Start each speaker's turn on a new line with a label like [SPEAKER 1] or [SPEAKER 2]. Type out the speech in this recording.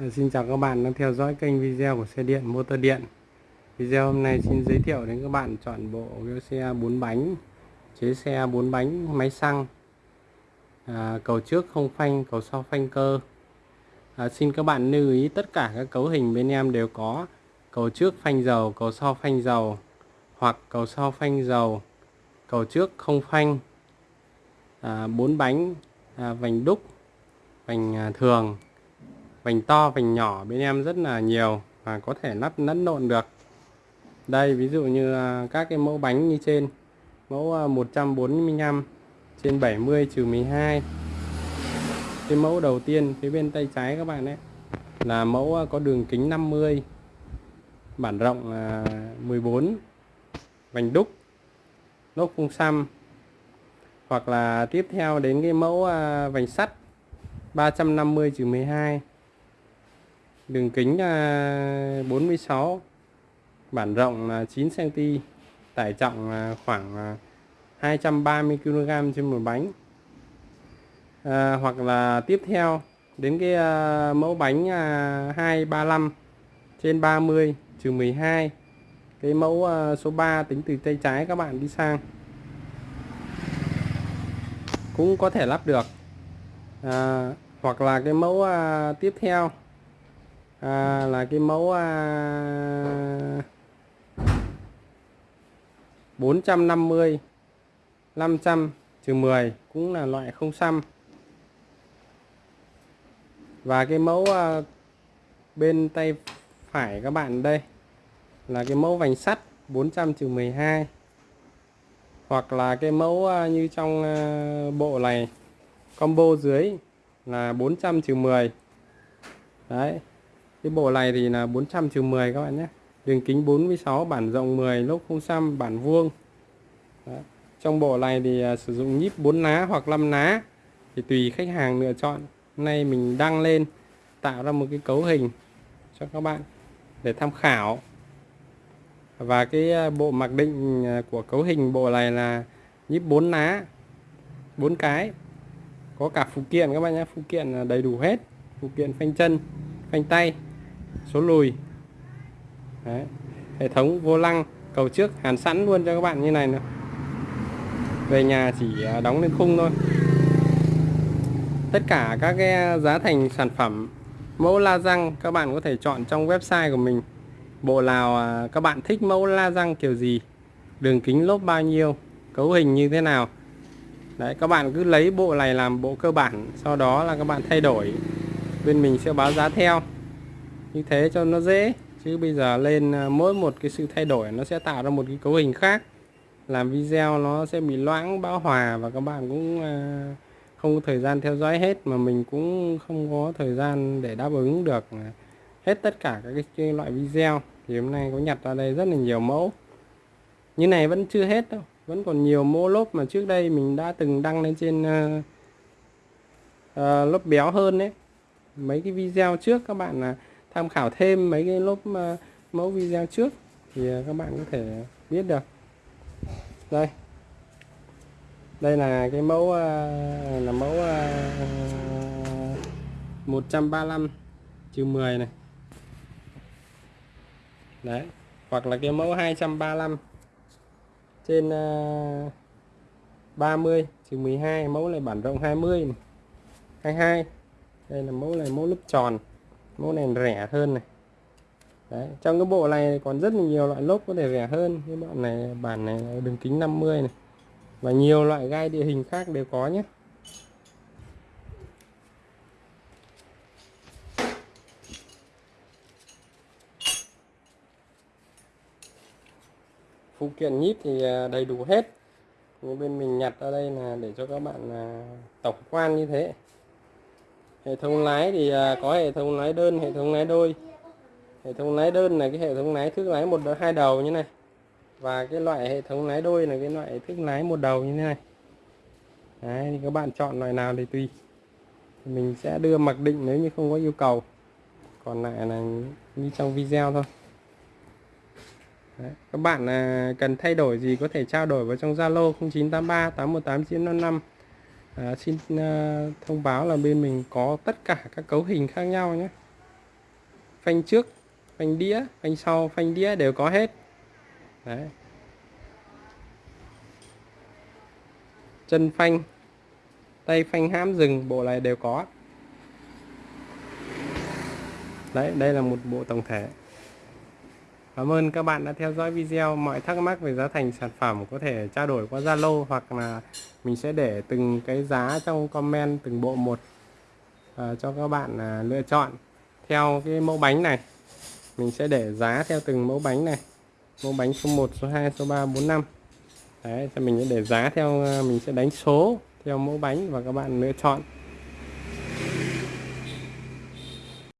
[SPEAKER 1] Ờ, xin chào các bạn đang theo dõi kênh video của xe điện motor điện. Video hôm nay xin giới thiệu đến các bạn chọn bộ xe 4 bánh Chế xe 4 bánh máy xăng. À, Cầu trước không phanh, cầu sau phanh cơ. À, Xin các bạn lưu ý tất cả các cấu hình bên em đều có. Cầu trước phanh dầu, cầu sau phanh dầu Hoặc cầu sau phanh dầu Cầu trước không phanh. À, 4 bánh à, vành đúc Vành à, thường vành to, vành nhỏ bên em rất là nhiều và có thể lắp lẫn lộn được. Đây, ví dụ như à, các cái mẫu bánh như trên, mẫu à, 145 trên 70 trừ 12 cái mẫu đầu tiên phía bên tay trái các bạn ấy là mẫu à, có đường kính 50 bản rộng 14 vành đúc, lốp phun xăm. Hoặc là tiếp theo đến cái mẫu vành sắt 350 trừ 12 đường kính là 46 bản rộng là 9 cm tải trọng là khoảng à, 230 kg trên một bánh. À, hoặc là tiếp theo đến cái à, mẫu bánh à, 235 trên 30 trừ 12 cái mẫu à, số 3 tính từ tay trái các bạn đi sang. Cũng có thể lắp được. À, hoặc là cái mẫu à, tiếp theo à, là cái mẫu à, 450 500 trừ 10 cũng là loại không xăm. Và cái mẫu à, bên tay phải các bạn đây là cái mẫu vành sắt 400 trừ 12 hoặc là cái mẫu à, như trong à, bộ này combo dưới là 400 trừ 10 đấy cái bộ này thì là 400 trừ 10 các bạn nhé. Đường kính 46 bản rộng 10 lốp không xăm, bản vuông. Đó. trong bộ này thì à, sử dụng nhíp 4 lá hoặc 5 lá thì tùy khách hàng lựa chọn. Hôm nay mình đăng lên, tạo ra một cái cấu hình cho các bạn để tham khảo. Và cái à, bộ mặc định à, của cấu hình bộ này là nhíp 4 lá 4 cái. Có cả phụ kiện các bạn nhé. Phụ kiện đầy đủ hết. Phụ kiện phanh chân, phanh tay số lùi. Đấy. hệ thống vô lăng, cầu trước, hàn sẵn luôn cho các bạn như này nữa về nhà chỉ à, đóng lên khung thôi. Tất cả các cái à, giá thành sản phẩm, mẫu la răng các bạn có thể chọn trong website của mình. Bộ nào à, các bạn thích mẫu la răng kiểu gì, đường kính lốp bao nhiêu, cấu hình như thế nào. Đấy, các bạn cứ lấy bộ này làm bộ cơ bản, sau đó là các bạn thay đổi. Bên mình sẽ báo giá theo như thế cho nó dễ. Chứ bây giờ lên à, mỗi một cái sự thay đổi nó sẽ tạo ra một cái cấu hình khác. Làm video nó sẽ bị loãng bão hòa và các bạn cũng à, không có thời gian theo dõi hết mà mình cũng không có thời gian để đáp ứng được à, hết tất cả các cái loại video. Thì hôm nay có nhặt ra đây rất là nhiều mẫu. Như này vẫn chưa hết đâu vẫn còn nhiều mẫu lốp mà trước đây mình đã từng đăng lên trên uh, uh, lốp béo hơn đấy mấy cái video trước các bạn là tham khảo thêm mấy cái lốp uh, ờ, mẫu video trước thì ờ, các bạn có thể biết được. Đây. Đây là cái mẫu ờ, là mẫu 135 trừ 10 này. Đấy. Hoặc là cái mẫu 235 trên 30 trừ 12 mẫu này bản rộng 20 này. 22 đây là mẫu này mẫu lúp tròn mẫu này rẻ hơn này. Đấy, trong cái bộ này còn rất là nhiều loại lốp có thể rẻ hơn. Cái bọn này bản này đường kính 50 này. Và nhiều loại gai địa hình khác đều có nhé. Phụ kiện nhíp thì à, đầy đủ hết. Nhưng bên mình nhặt ở đây là để cho các bạn à, tổng quan như thế hệ thống lái thì à, có hệ thống lái đơn hệ thống lái đôi. Hệ thống lái đơn là cái hệ thống lái thước lái một hai đầu như này. Và cái loại hệ thống lái đôi là cái loại thước lái một đầu như thế này. Đấy, thì các bạn chọn loại nào thì tùy. Mình sẽ đưa mặc định nếu như không có yêu cầu. Còn lại là như trong video thôi. Đấy, các bạn à, cần thay đổi gì có thể trao đổi vào trong Zalo 0983 818 955 à, xin à, thông báo là bên mình có tất cả các cấu hình khác nhau nhé. Phanh trước phanh đĩa phanh sau phanh đĩa đều có hết. Đấy. Chân phanh tay phanh hãm dừng bộ này đều có. Đấy đây là một bộ tổng thể. Cảm ơn các bạn đã theo dõi video. Mọi thắc mắc về giá thành sản phẩm có thể trao đổi qua Zalo hoặc là mình sẽ để từng cái giá trong comment từng bộ một à, cho các bạn à, lựa chọn theo cái mẫu bánh này. Mình sẽ để giá theo từng mẫu bánh này. Mẫu bánh số 1, số 2, số 3, 4, 5. Đấy, cho mình sẽ để giá theo à, mình sẽ đánh số theo mẫu bánh và các bạn lựa chọn